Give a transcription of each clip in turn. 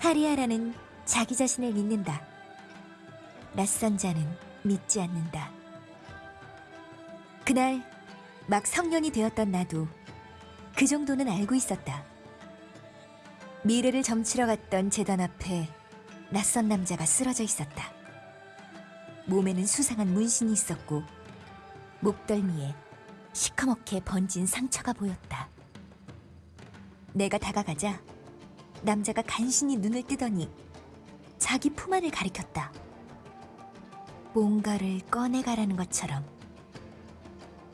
하리아라는 자기 자신을 믿는다. 낯선 자는 믿지 않는다. 그날 막 성년이 되었던 나도 그 정도는 알고 있었다. 미래를 점치러 갔던 재단 앞에 낯선 남자가 쓰러져 있었다. 몸에는 수상한 문신이 있었고 목덜미에 시커멓게 번진 상처가 보였다. 내가 다가가자 남자가 간신히 눈을 뜨더니 자기 품 안을 가리켰다. 뭔가를 꺼내가라는 것처럼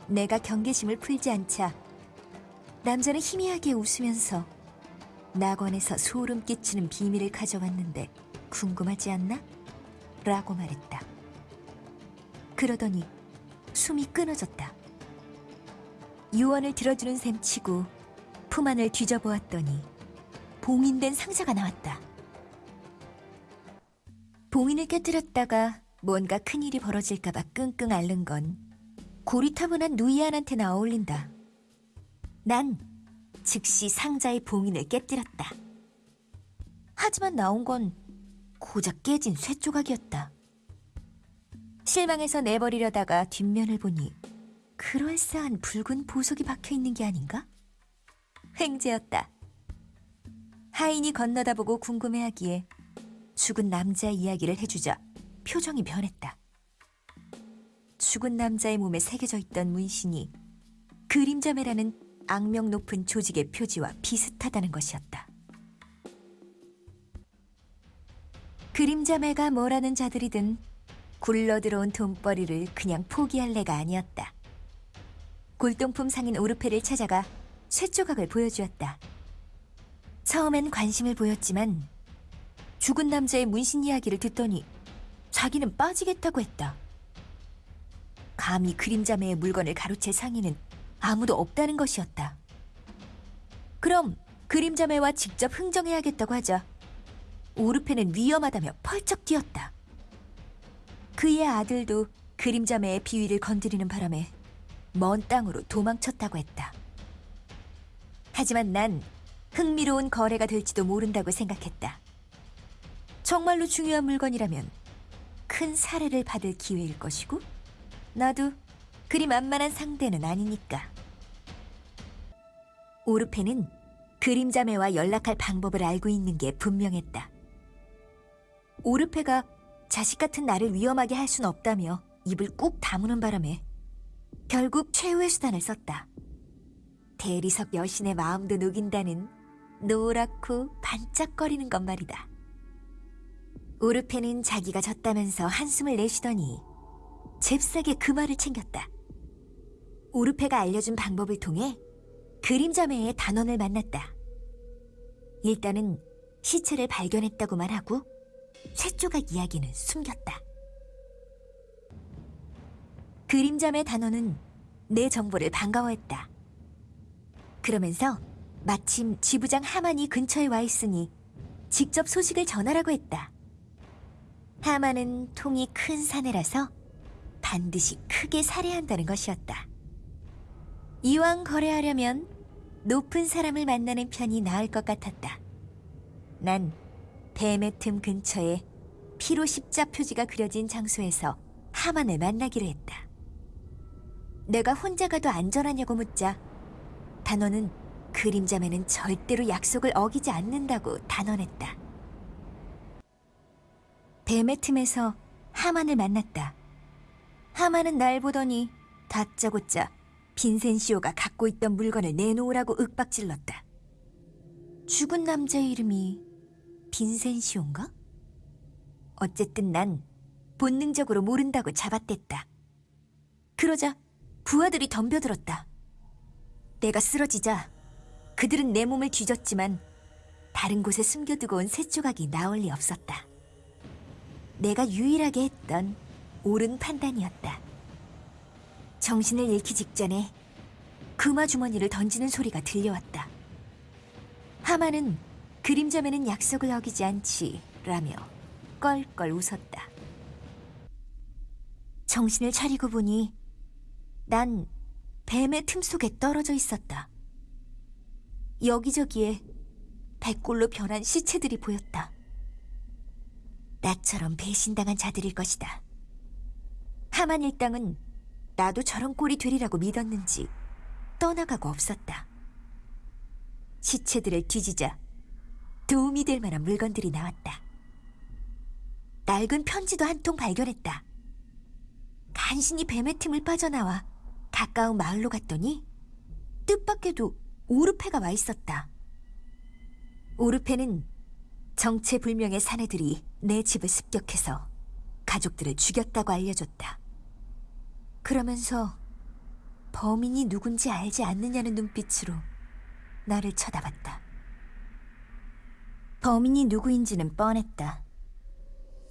내가 경계심을 풀지 않자 남자는 희미하게 웃으면서 낙원에서 소름 끼치는 비밀을 가져왔는데 궁금하지 않나? 라고 말했다. 그러더니 숨이 끊어졌다. 유언을 들어주는 셈 치고 품 안을 뒤져보았더니 봉인된 상자가 나왔다. 봉인을 깨뜨렸다가 뭔가 큰일이 벌어질까봐 끙끙 앓는 건 고리타분한 누이안한테나 어울린다. 난 즉시 상자의 봉인을 깨뜨렸다. 하지만 나온 건 고작 깨진 쇠 조각이었다. 실망해서 내버리려다가 뒷면을 보니 그럴싸한 붉은 보석이 박혀 있는 게 아닌가? 횡재였다. 하인이 건너다 보고 궁금해하기에 죽은 남자의 이야기를 해주자 표정이 변했다. 죽은 남자의 몸에 새겨져 있던 문신이 그림자매라는 악명 높은 조직의 표지와 비슷하다는 것이었다. 그림자매가 뭐라는 자들이든 굴러들어온 돈벌이를 그냥 포기할 내가 아니었다. 골동품 상인 오르페를 찾아가 쇠조각을 보여주었다. 처음엔 관심을 보였지만 죽은 남자의 문신 이야기를 듣더니 자기는 빠지겠다고 했다. 감히 그림자매의 물건을 가로챌 상인은 아무도 없다는 것이었다. 그럼 그림자매와 직접 흥정해야겠다고 하자 오르페는 위험하다며 펄쩍 뛰었다. 그의 아들도 그림자매의 비위를 건드리는 바람에 먼 땅으로 도망쳤다고 했다. 하지만 난 흥미로운 거래가 될지도 모른다고 생각했다. 정말로 중요한 물건이라면 큰 사례를 받을 기회일 것이고 나도 그리 만만한 상대는 아니니까. 오르페는 그림자매와 연락할 방법을 알고 있는 게 분명했다. 오르페가 자식 같은 나를 위험하게 할 순 없다며 입을 꾹 다무는 바람에 결국 최후의 수단을 썼다. 대리석 여신의 마음도 녹인다는 노랗고 반짝거리는 것 말이다. 오르페는 자기가 졌다면서 한숨을 내쉬더니 잽싸게 그 말을 챙겼다. 오르페가 알려준 방법을 통해 그림자매의 단원을 만났다. 일단은 시체를 발견했다고만 하고 쇠조각 이야기는 숨겼다. 그림자매 단원은 내 정보를 반가워했다. 그러면서 마침 지부장 하만이 근처에 와 있으니 직접 소식을 전하라고 했다. 하만은 통이 큰 사내라서 반드시 크게 살해한다는 것이었다. 이왕 거래하려면 높은 사람을 만나는 편이 나을 것 같았다. 난 뱀의 틈 근처에 피로 십자 표지가 그려진 장소에서 하만을 만나기로 했다. 내가 혼자 가도 안전하냐고 묻자 단원은 그림자매는 절대로 약속을 어기지 않는다고 단언했다. 뱀의 틈에서 하만을 만났다. 하만은 날 보더니 다짜고짜 빈센시오가 갖고 있던 물건을 내놓으라고 윽박질렀다. 죽은 남자의 이름이 빈센시오인가? 어쨌든 난 본능적으로 모른다고 잡아댔다. 그러자 부하들이 덤벼들었다. 내가 쓰러지자 그들은 내 몸을 뒤졌지만 다른 곳에 숨겨두고 온 쇠조각이 나올 리 없었다. 내가 유일하게 했던 옳은 판단이었다. 정신을 잃기 직전에 금화 주머니를 던지는 소리가 들려왔다. 하마는 그림자매는 약속을 어기지 않지 라며 껄껄 웃었다. 정신을 차리고 보니 난 뱀의 틈 속에 떨어져 있었다. 여기저기에 백골로 변한 시체들이 보였다. 나처럼 배신당한 자들일 것이다. 하만 일당은 나도 저런 꼴이 되리라고 믿었는지 떠나가고 없었다. 시체들을 뒤지자 도움이 될 만한 물건들이 나왔다. 낡은 편지도 한 통 발견했다. 간신히 뱀의 틈을 빠져나와 가까운 마을로 갔더니 뜻밖에도 오르페가 와 있었다. 오르페는 정체불명의 사내들이 내 집을 습격해서 가족들을 죽였다고 알려줬다. 그러면서 범인이 누군지 알지 않느냐는 눈빛으로 나를 쳐다봤다. 범인이 누구인지는 뻔했다.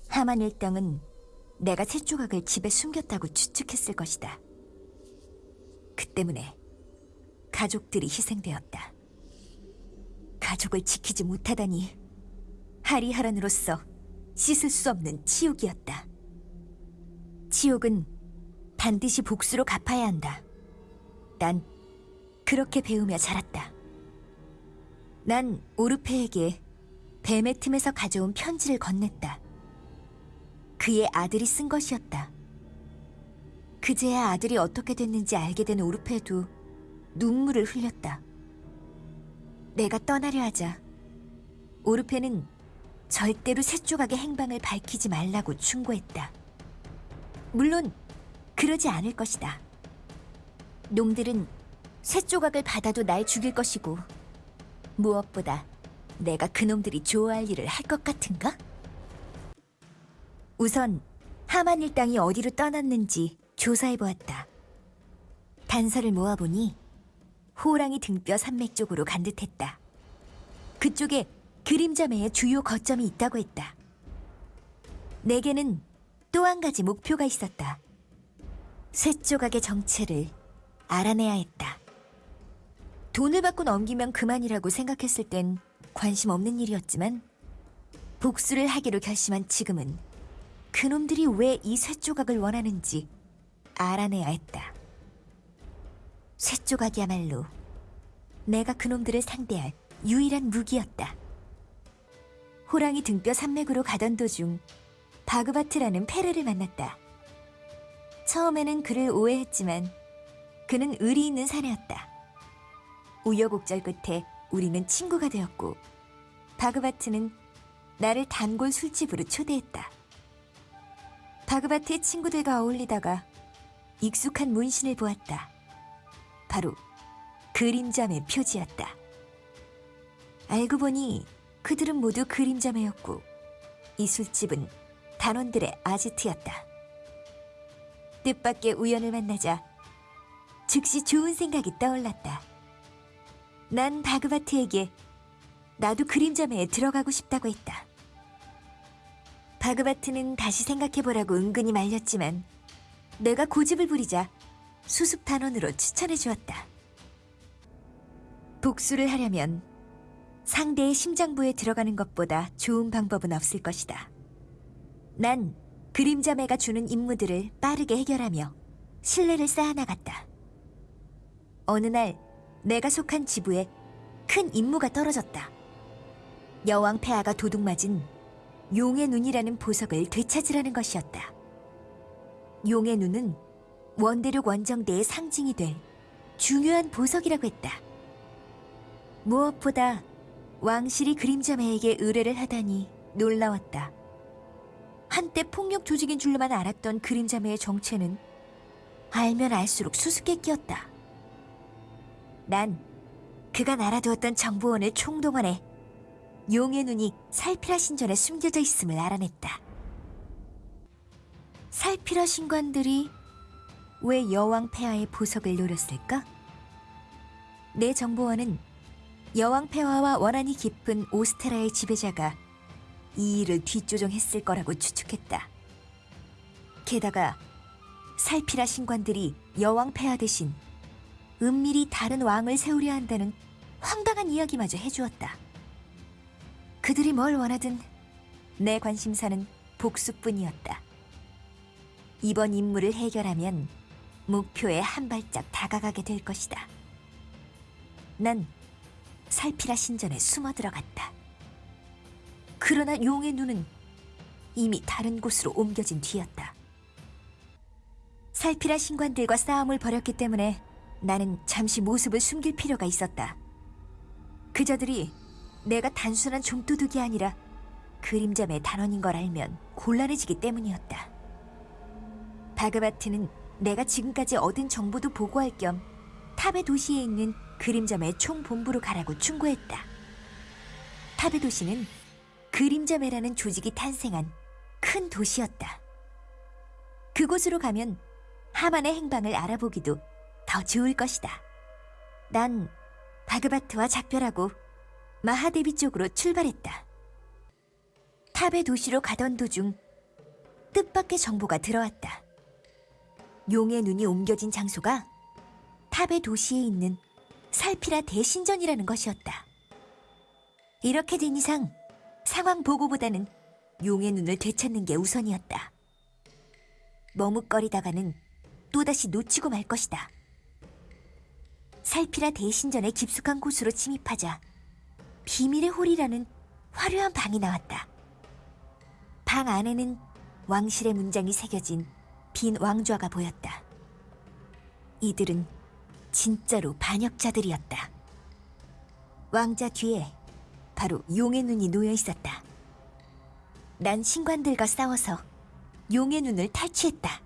하만 일당은 내가 새 조각을 집에 숨겼다고 추측했을 것이다. 그 때문에 가족들이 희생되었다. 가족을 지키지 못하다니 하리하란으로서 씻을 수 없는 치욕이었다. 치욕은 반드시 복수로 갚아야 한다. 난 그렇게 배우며 자랐다. 난 오르페에게 뱀의 틈에서 가져온 편지를 건넸다. 그의 아들이 쓴 것이었다. 그제야 아들이 어떻게 됐는지 알게 된 오르페도 눈물을 흘렸다. 내가 떠나려 하자 오르페는 절대로 새 조각의 행방을 밝히지 말라고 충고했다. 물론 그러지 않을 것이다. 놈들은 새 조각을 받아도 날 죽일 것이고 무엇보다 내가 그놈들이 좋아할 일을 할 것 같은가? 우선 하만 일당이 어디로 떠났는지 조사해보았다. 단서를 모아보니 호랑이 등뼈 산맥 쪽으로 간 듯했다. 그쪽에 그림자매의 주요 거점이 있다고 했다. 내게는 또 한 가지 목표가 있었다. 쇠 조각의 정체를 알아내야 했다. 돈을 받고 넘기면 그만이라고 생각했을 땐 관심 없는 일이었지만 복수를 하기로 결심한 지금은 그놈들이 왜 이 쇠 조각을 원하는지 알아내야 했다. 쇠 조각이야말로 내가 그놈들을 상대할 유일한 무기였다. 호랑이 등뼈 산맥으로 가던 도중 바그바트라는 페르를 만났다. 처음에는 그를 오해했지만 그는 의리 있는 사내였다. 우여곡절 끝에 우리는 친구가 되었고 바그바트는 나를 단골 술집으로 초대했다. 바그바트의 친구들과 어울리다가 익숙한 문신을 보았다. 바로 그림자매 표지였다. 알고 보니 그들은 모두 그림자매였고 이 술집은 단원들의 아지트였다. 뜻밖의 우연을 만나자 즉시 좋은 생각이 떠올랐다. 난 바그바트에게 나도 그림자매에 들어가고 싶다고 했다. 바그바트는 다시 생각해보라고 은근히 말렸지만 내가 고집을 부리자 수습 단원으로 추천해 주었다. 복수를 하려면 상대의 심장부에 들어가는 것보다 좋은 방법은 없을 것이다. 난 그림자매가 주는 임무들을 빠르게 해결하며 신뢰를 쌓아나갔다. 어느 날 내가 속한 지부에 큰 임무가 떨어졌다. 여왕 폐하가 도둑맞은 용의 눈이라는 보석을 되찾으라는 것이었다. 용의 눈은 원대륙 원정대의 상징이 될 중요한 보석이라고 했다. 무엇보다 왕실이 그림자매에게 의뢰를 하다니 놀라웠다. 한때 폭력 조직인 줄로만 알았던 그림자매의 정체는 알면 알수록 수수께끼였다. 난 그가 날아두었던 정보원을 총동원해 용의 눈이 살피라 신전에 숨겨져 있음을 알아냈다. 살피라 신관들이 왜 여왕 폐하의 보석을 노렸을까? 내 정보원은 여왕 폐하와 원한이 깊은 오스테라의 지배자가 이 일을 뒷조정했을 거라고 추측했다. 게다가 살피라 신관들이 여왕 폐하 대신 은밀히 다른 왕을 세우려 한다는 황당한 이야기마저 해주었다. 그들이 뭘 원하든 내 관심사는 복수뿐이었다. 이번 임무를 해결하면 목표에 한 발짝 다가가게 될 것이다. 난 살피라 신전에 숨어 들어갔다. 그러나 용의 눈은 이미 다른 곳으로 옮겨진 뒤였다. 살피라 신관들과 싸움을 벌였기 때문에 나는 잠시 모습을 숨길 필요가 있었다. 그저들이 내가 단순한 좀도둑이 아니라 그림자의 단원인 걸 알면 곤란해지기 때문이었다. 바그바트는 내가 지금까지 얻은 정보도 보고할 겸 탑의 도시에 있는 그림자매 총본부로 가라고 충고했다. 탑의 도시는 그림자매라는 조직이 탄생한 큰 도시였다. 그곳으로 가면 하만의 행방을 알아보기도 더 좋을 것이다. 난 바그바트와 작별하고 마하데비 쪽으로 출발했다. 탑의 도시로 가던 도중 뜻밖의 정보가 들어왔다. 용의 눈이 옮겨진 장소가 탑의 도시에 있는 살피라 대신전이라는 것이었다. 이렇게 된 이상 상황 보고보다는 용의 눈을 되찾는 게 우선이었다. 머뭇거리다가는 또다시 놓치고 말 것이다. 살피라 대신전의 깊숙한 곳으로 침입하자 비밀의 홀이라는 화려한 방이 나왔다. 방 안에는 왕실의 문장이 새겨진 빈 왕좌가 보였다. 이들은 진짜로 반역자들이었다. 왕자 뒤에 바로 용의 눈이 놓여 있었다. 난 신관들과 싸워서 용의 눈을 탈취했다.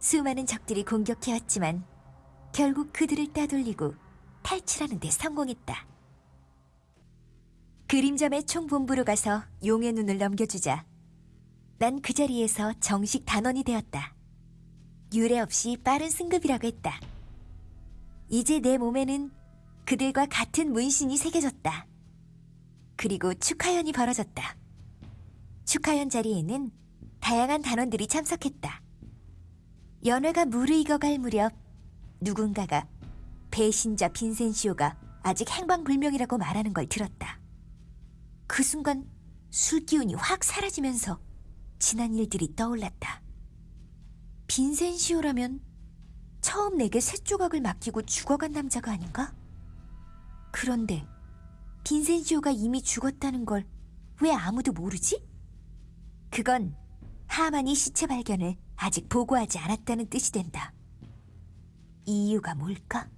수많은 적들이 공격해왔지만 결국 그들을 따돌리고 탈출하는 데 성공했다. 그림점의 총본부로 가서 용의 눈을 넘겨주자 난 그 자리에서 정식 단원이 되었다. 유례 없이 빠른 승급이라고 했다. 이제 내 몸에는 그들과 같은 문신이 새겨졌다. 그리고 축하연이 벌어졌다. 축하연 자리에는 다양한 단원들이 참석했다. 연회가 무르익어갈 무렵 누군가가 배신자 빈센시오가 아직 행방불명이라고 말하는 걸 들었다. 그 순간 술기운이 확 사라지면서 지난 일들이 떠올랐다. 빈센시오라면 처음 내게 새 조각을 맡기고 죽어간 남자가 아닌가? 그런데 빈센시오가 이미 죽었다는 걸 왜 아무도 모르지? 그건 하만이 시체 발견을 아직 보고하지 않았다는 뜻이 된다. 이유가 뭘까?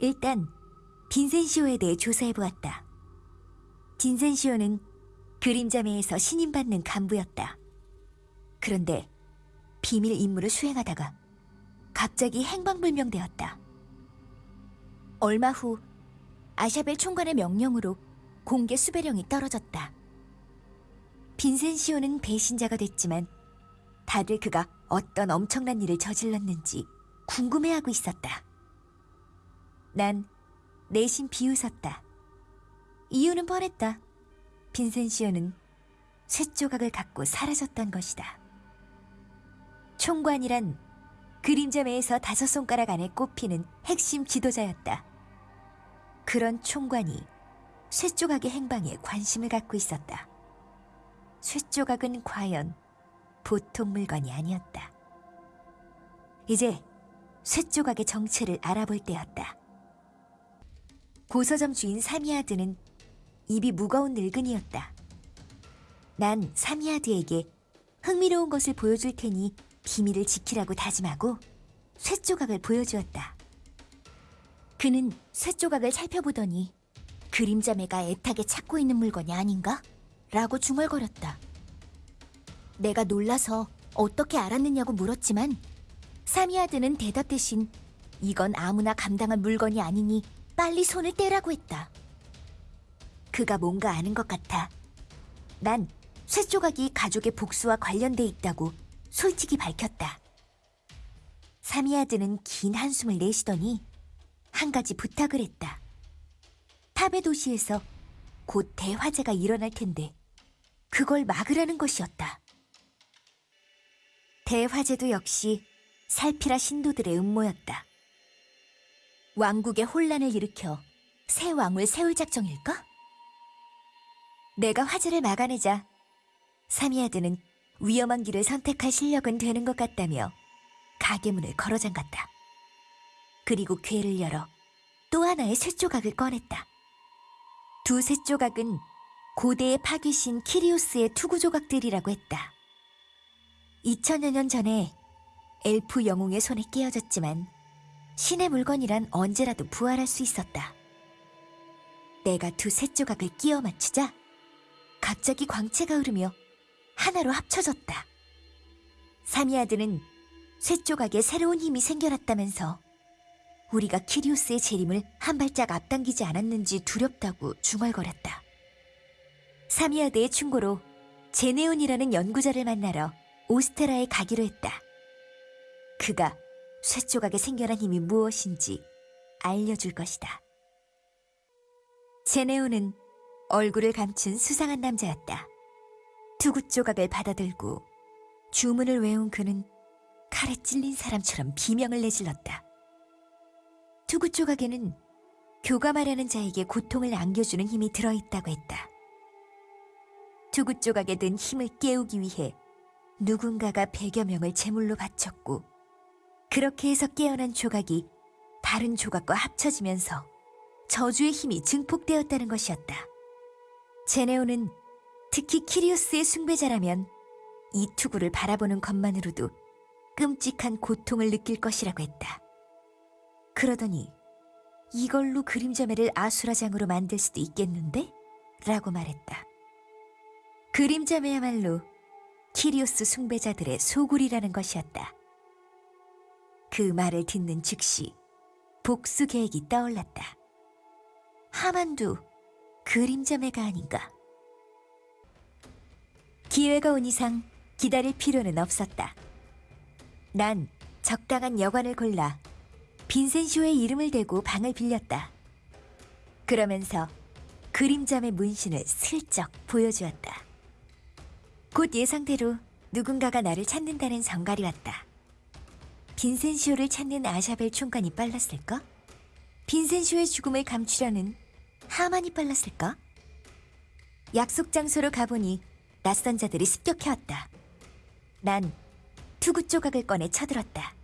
일단 빈센시오에 대해 조사해보았다. 빈센시오는 그림자매에서 신임받는 간부였다. 그런데 비밀 임무를 수행하다가 갑자기 행방불명되었다. 얼마 후 아샤벨 총관의 명령으로 공개 수배령이 떨어졌다. 빈센시오는 배신자가 됐지만 다들 그가 어떤 엄청난 일을 저질렀는지 궁금해하고 있었다. 난 내심 비웃었다. 이유는 뻔했다. 빈센시오는 쇠조각을 갖고 사라졌던 것이다. 총관이란 그림자매에서 다섯 손가락 안에 꼽히는 핵심 지도자였다. 그런 총관이 쇠조각의 행방에 관심을 갖고 있었다. 쇠조각은 과연 보통 물건이 아니었다. 이제 쇠조각의 정체를 알아볼 때였다. 고서점 주인 사미아드는 입이 무거운 늙은이였다. 난 사미아드에게 흥미로운 것을 보여줄 테니 비밀을 지키라고 다짐하고 쇠조각을 보여주었다. 그는 쇠조각을 살펴보더니 그림자매가 애타게 찾고 있는 물건이 아닌가? 라고 중얼거렸다. 내가 놀라서 어떻게 알았느냐고 물었지만 사미아드는 대답 대신 이건 아무나 감당할 물건이 아니니 빨리 손을 떼라고 했다. 그가 뭔가 아는 것 같아. 난 쇠조각이 가족의 복수와 관련돼 있다고 솔직히 밝혔다. 사미아드는 긴 한숨을 내쉬더니 한 가지 부탁을 했다. 탑의 도시에서 곧 대화재가 일어날 텐데 그걸 막으라는 것이었다. 대화재도 역시 살피라 신도들의 음모였다. 왕국의 혼란을 일으켜 새 왕을 세울 작정일까? 내가 화재를 막아내자 사미아드는 위험한 길을 선택할 실력은 되는 것 같다며 가게 문을 걸어 잠갔다. 그리고 궤를 열어 또 하나의 쇠조각을 꺼냈다. 두 쇠조각은 고대의 파귀신 키리오스의 투구 조각들이라고 했다. 2000여 년 전에 엘프 영웅의 손에 끼어졌지만 신의 물건이란 언제라도 부활할 수 있었다. 내가 두셋 조각을 끼워 맞추자 갑자기 광채가 흐르며 하나로 합쳐졌다. 사미아드는 셋 조각에 새로운 힘이 생겨났다면서 우리가 키리우스의 재림을 한 발짝 앞당기지 않았는지 두렵다고 중얼거렸다. 사미아드의 충고로 제네온이라는 연구자를 만나러 오스테라에 가기로 했다. 그가 쇠 조각에 생겨난 힘이 무엇인지 알려줄 것이다. 제네온은 얼굴을 감춘 수상한 남자였다. 투구 조각을 받아들고 주문을 외운 그는 칼에 찔린 사람처럼 비명을 내질렀다. 투구 조각에는 교감하려는 자에게 고통을 안겨주는 힘이 들어있다고 했다. 투구 조각에 든 힘을 깨우기 위해 누군가가 백여 명을 제물로 바쳤고 그렇게 해서 깨어난 조각이 다른 조각과 합쳐지면서 저주의 힘이 증폭되었다는 것이었다. 제네오는 특히 키리우스의 숭배자라면 이 투구를 바라보는 것만으로도 끔찍한 고통을 느낄 것이라고 했다. 그러더니 이걸로 그림자매를 아수라장으로 만들 수도 있겠는데? 라고 말했다. 그림자매야말로 키리오스 숭배자들의 소굴이라는 것이었다. 그 말을 듣는 즉시 복수 계획이 떠올랐다. 하만도 그림자매가 아닌가. 기회가 온 이상 기다릴 필요는 없었다. 난 적당한 여관을 골라 빈센쇼의 이름을 대고 방을 빌렸다. 그러면서 그림자매 문신을 슬쩍 보여주었다. 곧 예상대로 누군가가 나를 찾는다는 성갈이 왔다. 빈센쇼를 찾는 아샤벨 총관이 빨랐을까? 빈센쇼의 죽음을 감추려는 하만이 빨랐을까? 약속 장소로 가보니 낯선 자들이 습격해왔다. 난 투구 조각을 꺼내 쳐들었다.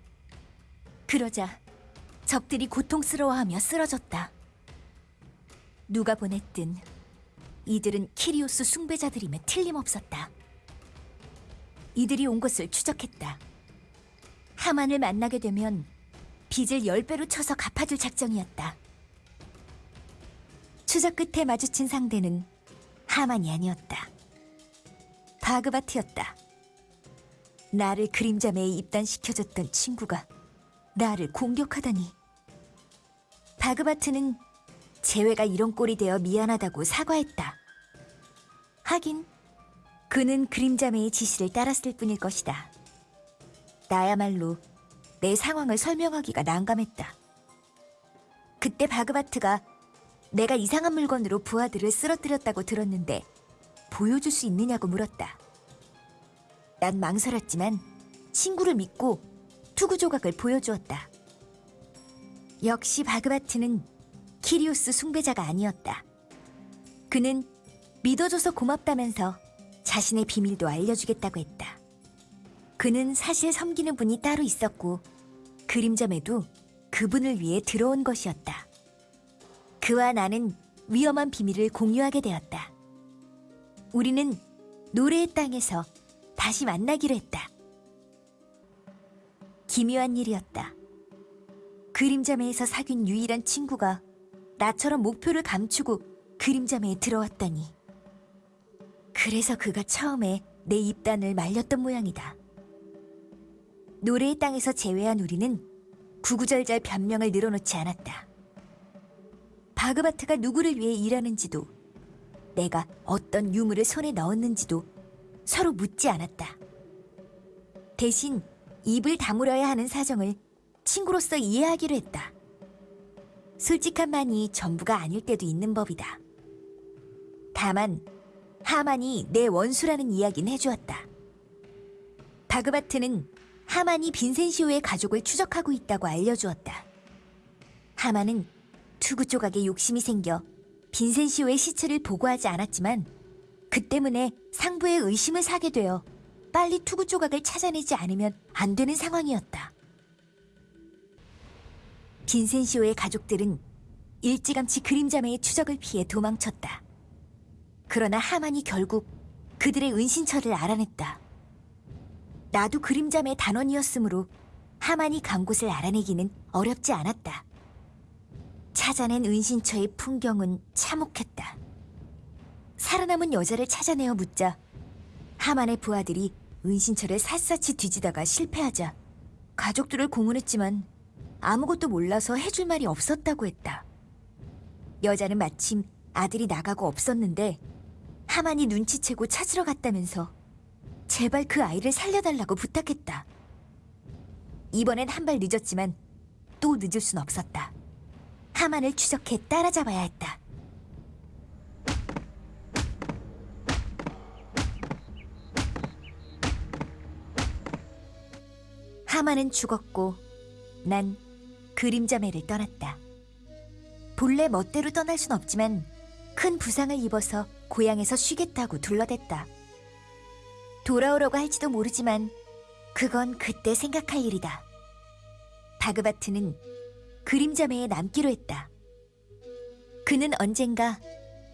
그러자 적들이 고통스러워하며 쓰러졌다. 누가 보냈든 이들은 키리오스 숭배자들임에 틀림없었다. 이들이 온 것을 추적했다. 하만을 만나게 되면 빚을 열 배로 쳐서 갚아줄 작정이었다. 추적 끝에 마주친 상대는 하만이 아니었다. 바그바트였다. 나를 그림자매에 입단시켜줬던 친구가 나를 공격하다니. 바그바트는 재회가 이런 꼴이 되어 미안하다고 사과했다. 하긴 그는 그림자매의 지시를 따랐을 뿐일 것이다. 나야말로 내 상황을 설명하기가 난감했다. 그때 바그바트가 내가 이상한 물건으로 부하들을 쓰러뜨렸다고 들었는데 보여줄 수 있느냐고 물었다. 난 망설였지만 친구를 믿고 투구 조각을 보여주었다. 역시 바그바트는 키리우스 숭배자가 아니었다. 그는 믿어줘서 고맙다면서 자신의 비밀도 알려주겠다고 했다. 그는 사실 섬기는 분이 따로 있었고 그림자매도 그분을 위해 들어온 것이었다. 그와 나는 위험한 비밀을 공유하게 되었다. 우리는 노래의 땅에서 다시 만나기로 했다. 기묘한 일이었다. 그림자매에서 사귄 유일한 친구가 나처럼 목표를 감추고 그림자매에 들어왔다니. 그래서 그가 처음에 내 입단을 말렸던 모양이다. 노래의 땅에서 제외한 우리는 구구절절 변명을 늘어놓지 않았다. 바그바트가 누구를 위해 일하는지도 내가 어떤 유물을 손에 넣었는지도 서로 묻지 않았다. 대신 입을 다물어야 하는 사정을 친구로서 이해하기로 했다. 솔직한만이 전부가 아닐 때도 있는 법이다. 다만 하만이 내 원수라는 이야기는 해주었다. 바그바트는 하만이 빈센시오의 가족을 추적하고 있다고 알려주었다. 하만은 투구 조각에 욕심이 생겨 빈센시오의 시체를 보고하지 않았지만 그 때문에 상부에 의심을 사게 되어 빨리 투구 조각을 찾아내지 않으면 안 되는 상황이었다. 빈센시오의 가족들은 일찌감치 그림자매의 추적을 피해 도망쳤다. 그러나 하만이 결국 그들의 은신처를 알아냈다. 나도 그림자매 단원이었으므로 하만이 간 곳을 알아내기는 어렵지 않았다. 찾아낸 은신처의 풍경은 참혹했다. 살아남은 여자를 찾아내어 묻자 하만의 부하들이 은신처를 샅샅이 뒤지다가 실패하자 가족들을 공언했지만 아무것도 몰라서 해줄 말이 없었다고 했다. 여자는 마침 아들이 나가고 없었는데 하만이 눈치채고 찾으러 갔다면서 제발 그 아이를 살려달라고 부탁했다. 이번엔 한 발 늦었지만 또 늦을 순 없었다. 하만을 추적해 따라잡아야 했다. 하만은 죽었고 난 그림자매를 떠났다. 본래 멋대로 떠날 순 없지만 큰 부상을 입어서 고향에서 쉬겠다고 둘러댔다. 돌아오려고 할지도 모르지만 그건 그때 생각할 일이다. 바그바트는 그림자매에 남기로 했다. 그는 언젠가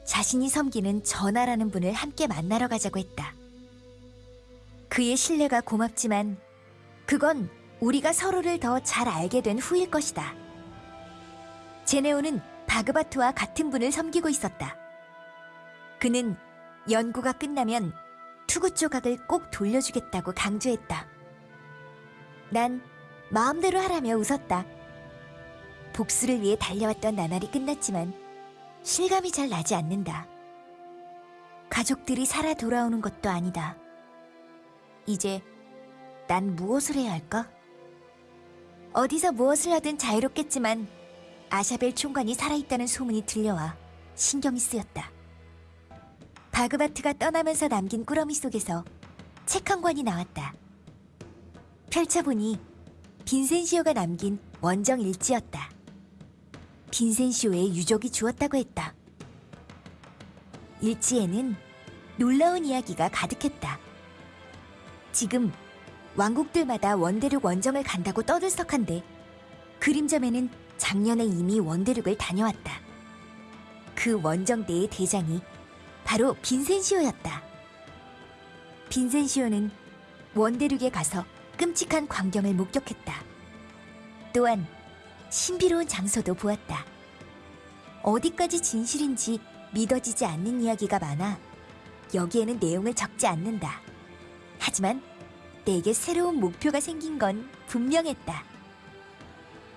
자신이 섬기는 전하라는 분을 함께 만나러 가자고 했다. 그의 신뢰가 고맙지만 그건 우리가 서로를 더 잘 알게 된 후일 것이다. 제네오는 바그바트와 같은 분을 섬기고 있었다. 그는 연구가 끝나면 투구 조각을 꼭 돌려주겠다고 강조했다. 난 마음대로 하라며 웃었다. 복수를 위해 달려왔던 나날이 끝났지만 실감이 잘 나지 않는다. 가족들이 살아 돌아오는 것도 아니다. 이제 난 무엇을 해야 할까? 어디서 무엇을 하든 자유롭겠지만 아샤벨 총관이 살아있다는 소문이 들려와 신경이 쓰였다. 바그바트가 떠나면서 남긴 꾸러미 속에서 책 한 권이 나왔다. 펼쳐보니 빈센시오가 남긴 원정 일지였다. 빈센시오의 유족이 주었다고 했다. 일지에는 놀라운 이야기가 가득했다. 지금 왕국들마다 원대륙 원정을 간다고 떠들썩한데 그림점에는 작년에 이미 원대륙을 다녀왔다. 그 원정대의 대장이 바로 빈센시오였다. 빈센시오는 원대륙에 가서 끔찍한 광경을 목격했다. 또한 신비로운 장소도 보았다. 어디까지 진실인지 믿어지지 않는 이야기가 많아 여기에는 내용을 적지 않는다. 하지만 내게 새로운 목표가 생긴 건 분명했다.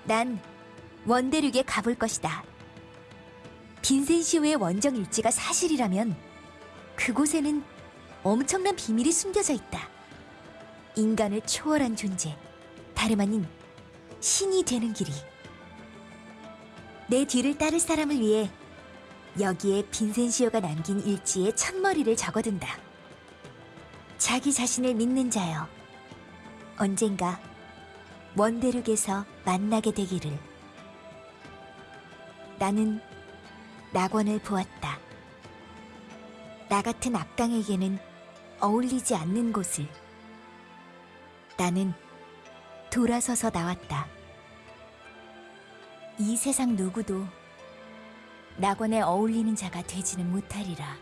난 원대륙에 가볼 것이다. 빈센시오의 원정 일지가 사실이라면 그곳에는 엄청난 비밀이 숨겨져 있다. 인간을 초월한 존재, 다름 아닌 신이 되는 길이. 내 뒤를 따를 사람을 위해 여기에 빈센시오가 남긴 일지에 첫머리를 적어둔다. 자기 자신을 믿는 자여. 언젠가 원대륙에서 만나게 되기를. 나는 낙원을 보았다. 나 같은 악당에게는 어울리지 않는 곳을. 나는 돌아서서 나왔다. 이 세상 누구도 낙원에 어울리는 자가 되지는 못하리라.